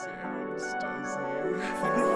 Sam Stuzzy.